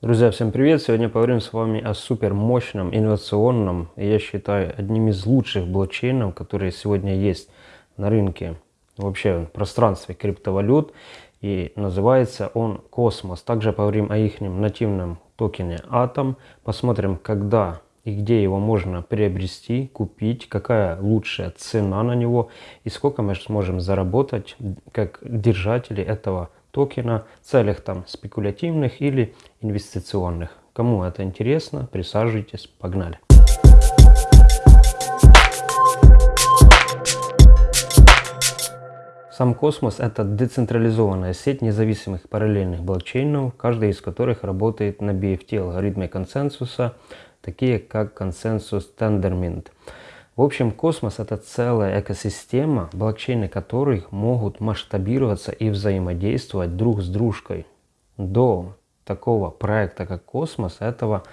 Друзья, всем привет! Сегодня поговорим с вами о супер мощном, инновационном, я считаю, одним из лучших блокчейнов, которые сегодня есть на рынке, вообще в пространстве криптовалют. И называется он Космос. Также поговорим о их нативном токене Атом. Посмотрим, когда и где его можно приобрести, купить, какая лучшая цена на него и сколько мы сможем заработать как держатели этого токена в целях там спекулятивных или инвестиционных. Кому это интересно, присаживайтесь, погнали. Сам космос – это децентрализованная сеть независимых параллельных блокчейнов, каждый из которых работает на BFT-алгоритме консенсуса, такие как консенсус Tendermint. В общем, космос – это целая экосистема, блокчейны которых могут масштабироваться и взаимодействовать друг с дружкой. До такого проекта, как космос, этого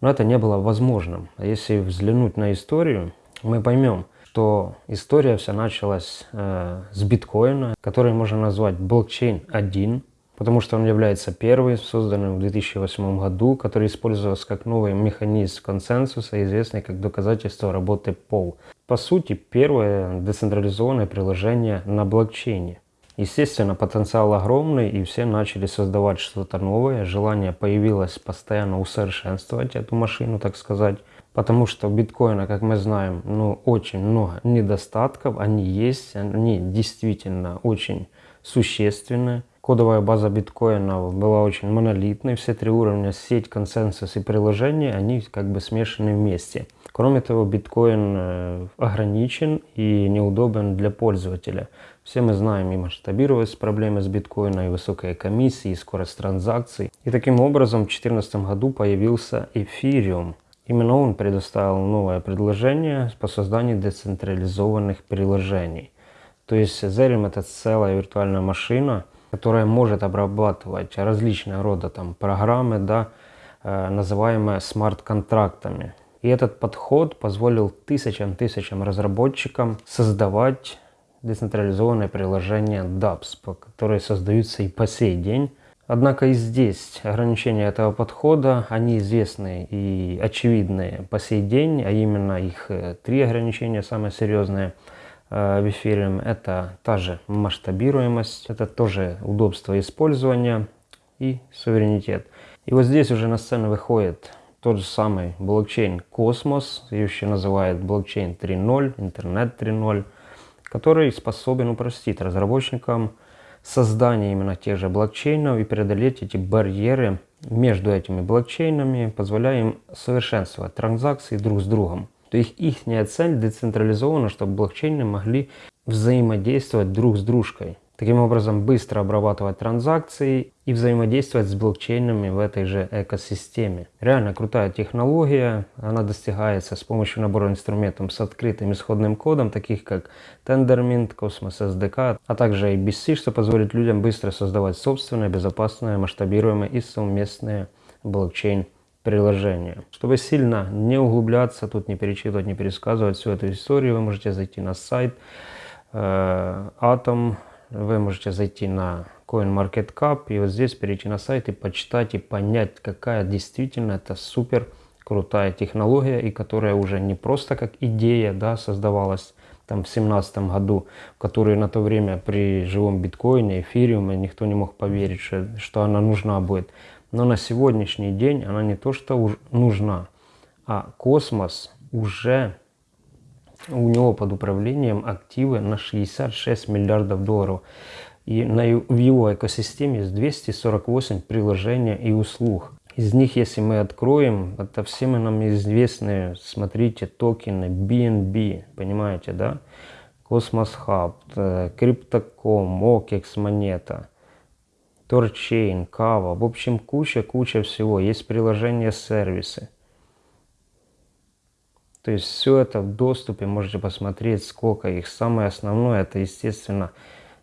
ну, это не было возможным. А если взглянуть на историю, мы поймем, что история вся началась э, с биткоина, который можно назвать блокчейн 1, потому что он является первым, созданным в 2008 году, который использовался как новый механизм консенсуса, известный как доказательство работы POW. По сути, первое децентрализованное приложение на блокчейне. Естественно, потенциал огромный, и все начали создавать что-то новое. Желание появилось постоянно усовершенствовать эту машину, так сказать. Потому что у биткоина, как мы знаем, ну, очень много недостатков. Они есть, они действительно очень существенные. Кодовая база биткоина была очень монолитной, все три уровня, сеть, консенсус и приложение, они как бы смешаны вместе. Кроме того, биткоин э, ограничен и неудобен для пользователя. Все мы знаем и масштабировались проблемы с биткоином, и высокая комиссия, и скорость транзакций. И таким образом в 2014 году появился эфириум. Именно он предоставил новое предложение по созданию децентрализованных приложений. То есть Ethereum это целая виртуальная машина, которая может обрабатывать различные рода там, программы, да, э, называемые смарт-контрактами. И этот подход позволил тысячам-тысячам разработчикам создавать децентрализованные приложения DApps, которые создаются и по сей день. Однако и здесь ограничения этого подхода, они известны и очевидные по сей день, а именно их э, три ограничения самые серьезные – в эфире. Это та же масштабируемость, это тоже удобство использования и суверенитет. И вот здесь уже на сцену выходит тот же самый блокчейн Космос, еще называют блокчейн 3.0, интернет 3.0, который способен упростить разработчикам создание именно тех же блокчейнов и преодолеть эти барьеры между этими блокчейнами, позволяя им совершенствовать транзакции друг с другом. То есть их цель децентрализована, чтобы блокчейны могли взаимодействовать друг с дружкой. Таким образом, быстро обрабатывать транзакции и взаимодействовать с блокчейнами в этой же экосистеме. Реально крутая технология, она достигается с помощью набора инструментов с открытым исходным кодом, таких как Tendermint, Cosmos SDK, а также ABC, что позволит людям быстро создавать собственные, безопасные, масштабируемые и совместные блокчейн приложение. Чтобы сильно не углубляться, тут не перечитывать, не пересказывать всю эту историю, вы можете зайти на сайт э, Atom, вы можете зайти на CoinMarketCap и вот здесь перейти на сайт и почитать и понять, какая действительно это супер крутая технология и которая уже не просто как идея да, создавалась там в семнадцатом году, в которой на то время при живом биткоине, эфириуме никто не мог поверить, что, что она нужна будет. Но на сегодняшний день она не то что нужна, а космос уже у него под управлением активы на 66 миллиардов долларов. И на, в его экосистеме есть 248 приложений и услуг. Из них, если мы откроем, это все мы нам известные, смотрите, токены BNB, понимаете, да? Cosmos Hub, Crypto.com, OKEX монета – THORChain, Kava, в общем куча-куча всего. Есть приложения, сервисы. То есть все это в доступе, можете посмотреть, сколько их. Самое основное, это, естественно,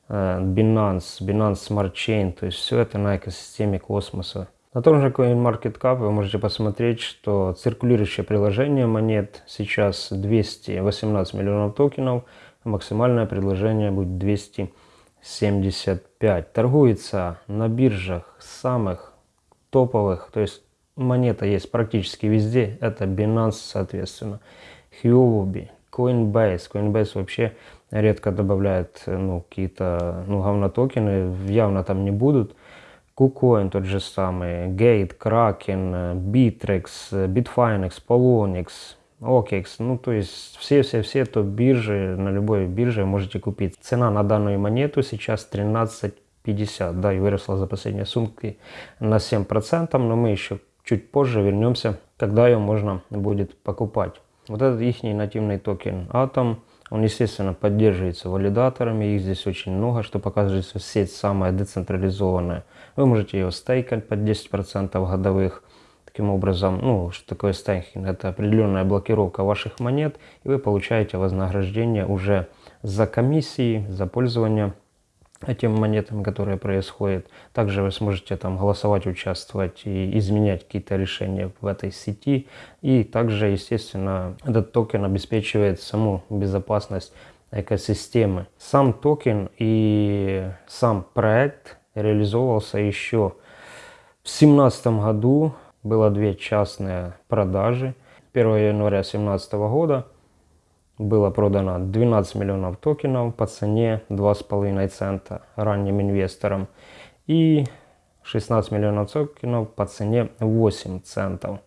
э, Binance, Binance Smart Chain, то есть все это на экосистеме космоса. На том же CoinMarketCap вы можете посмотреть, что циркулирующее предложение монет сейчас 218 миллионов токенов, максимальное предложение будет 200 75. Торгуется на биржах самых топовых, то есть монета есть практически везде, это Binance, соответственно, Huobi, Coinbase. Coinbase вообще редко добавляет ну, какие-то ну, говнотокены, явно там не будут. KuCoin тот же самый, Gate, Kraken, Bittrex, Bitfinex, Polonix, OKEX. Ну, то есть все-все-все топ-биржи, на любой бирже можете купить. Цена на данную монету сейчас 13.50, да, и выросла за последние сумки на 7%, но мы еще чуть позже вернемся, когда ее можно будет покупать. Вот этот их нативный токен Atom, он, естественно, поддерживается валидаторами, их здесь очень много, что показывает, что сеть самая децентрализованная. Вы можете ее стейкать под 10% годовых. Таким образом, ну, что такое стейкинг? Это определенная блокировка ваших монет, и вы получаете вознаграждение уже за комиссии, за пользование этими монетами, которые происходят. Также вы сможете там голосовать, участвовать и изменять какие-то решения в этой сети. И также, естественно, этот токен обеспечивает саму безопасность экосистемы. Сам токен и сам проект реализовывался еще в 2017 году. Было две частные продажи. 1 января 2017 года было продано 12 миллионов токенов по цене 2,5 цента ранним инвесторам и 16 миллионов токенов по цене 8 центов.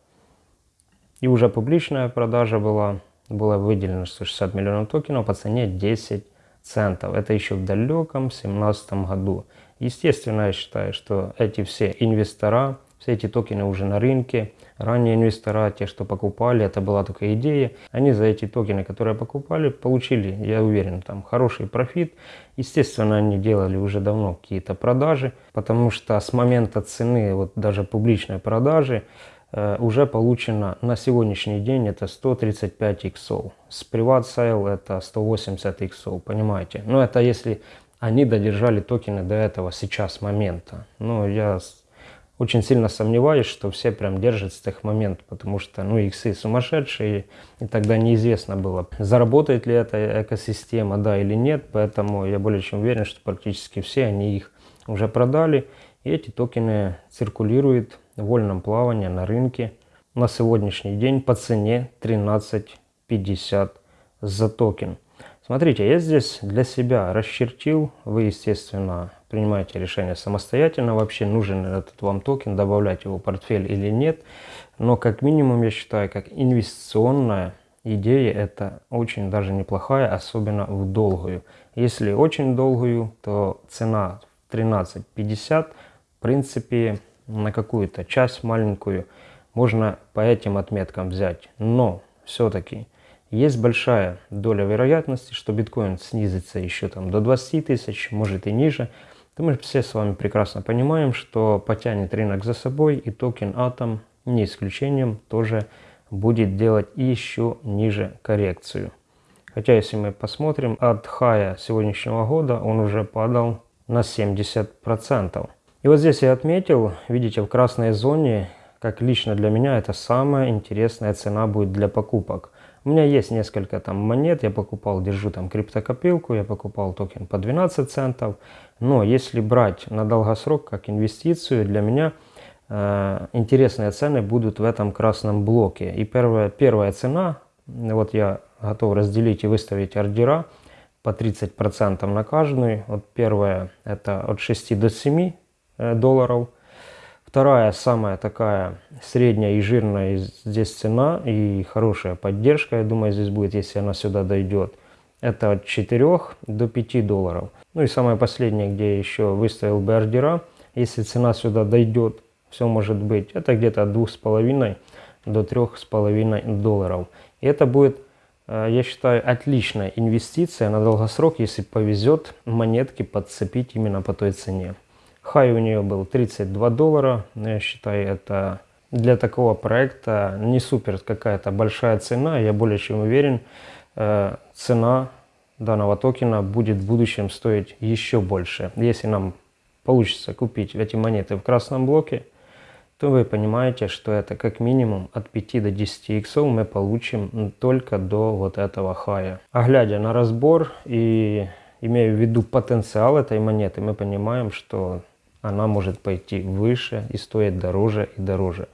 И уже публичная продажа была, было выделено 160 миллионов токенов по цене 10 центов. Это еще в далеком 2017 году. Естественно, я считаю, что эти все инвестора, все эти токены уже на рынке, ранние инвестора, те, что покупали, это была только идея, они за эти токены, которые покупали, получили, я уверен, там хороший профит. Естественно, они делали уже давно какие-то продажи, потому что с момента цены, вот даже публичной продажи, э, уже получено на сегодняшний день это 135 иксов. С private sale это 180 иксов, понимаете? Но это если они додержали токены до этого сейчас момента. Но я очень сильно сомневаюсь, что все прям держат с тех моментов, потому что, ну, иксы сумасшедшие, и тогда неизвестно было, заработает ли эта экосистема, да или нет, поэтому я более чем уверен, что практически все они их уже продали, и эти токены циркулируют в вольном плавании на рынке. На сегодняшний день по цене 13.50 за токен. Смотрите, я здесь для себя расчертил, вы, естественно, принимаете решение самостоятельно, вообще нужен этот вам токен, добавлять его в портфель или нет. Но как минимум, я считаю, как инвестиционная идея, это очень даже неплохая, особенно в долгую. Если очень долгую, то цена 13.50, в принципе, на какую-то часть маленькую можно по этим отметкам взять. Но все-таки есть большая доля вероятности, что биткоин снизится еще там до 20 тысяч, может и ниже. То мы все с вами прекрасно понимаем, что потянет рынок за собой и токен Atom не исключением тоже будет делать еще ниже коррекцию. Хотя если мы посмотрим, от хая сегодняшнего года он уже падал на 70%. И вот здесь я отметил, видите, в красной зоне, как лично для меня, это самая интересная цена будет для покупок. У меня есть несколько там монет, я покупал, держу там криптокопилку, я покупал токен по 12 центов. Но если брать на долгосрок как инвестицию, для меня э, интересные цены будут в этом красном блоке. И первая, первая цена, вот я готов разделить и выставить ордера по 30% на каждую. Вот первая это от 6 до 7 э, долларов. Вторая, самая такая средняя и жирная здесь цена и хорошая поддержка, я думаю, здесь будет, если она сюда дойдет. Это от 4 до 5 долларов. Ну и самое последнее, где я еще выставил бы ордера, если цена сюда дойдет, все может быть, это где-то от 2,5 до 3,5 долларов. И это будет, э, я считаю, отличная инвестиция на долгосрок, если повезет монетки подцепить именно по той цене. Хай у нее был 32 доллара. Я считаю, это для такого проекта не супер какая-то большая цена. Я более чем уверен, э, цена данного токена будет в будущем стоить еще больше. Если нам получится купить эти монеты в красном блоке, то вы понимаете, что это как минимум от 5 до 10 иксов мы получим только до вот этого хая. А глядя на разбор и имея в виду потенциал этой монеты, мы понимаем, что она может пойти выше и стоить дороже и дороже.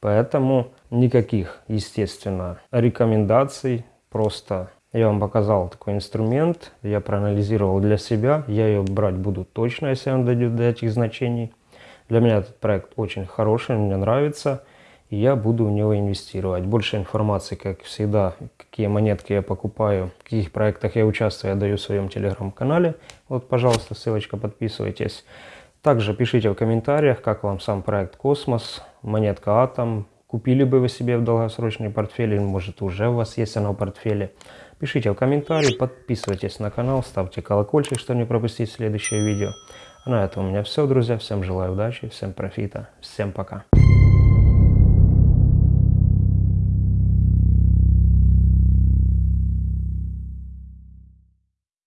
Поэтому никаких, естественно, рекомендаций. Просто я вам показал такой инструмент, я проанализировал для себя. Я ее брать буду точно, если он дойдет до этих значений. Для меня этот проект очень хороший, мне нравится. И я буду в него инвестировать. Больше информации, как всегда, какие монетки я покупаю, в каких проектах я участвую, я даю в своем телеграм-канале. Вот, пожалуйста, ссылочка, подписывайтесь. Также пишите в комментариях, как вам сам проект Космос, монетка Атом. Купили бы вы себе в долгосрочный портфель, может уже у вас есть она в портфеле. Пишите в комментарии, подписывайтесь на канал, ставьте колокольчик, чтобы не пропустить следующее видео. А на этом у меня все, друзья. Всем желаю удачи, всем профита, всем пока.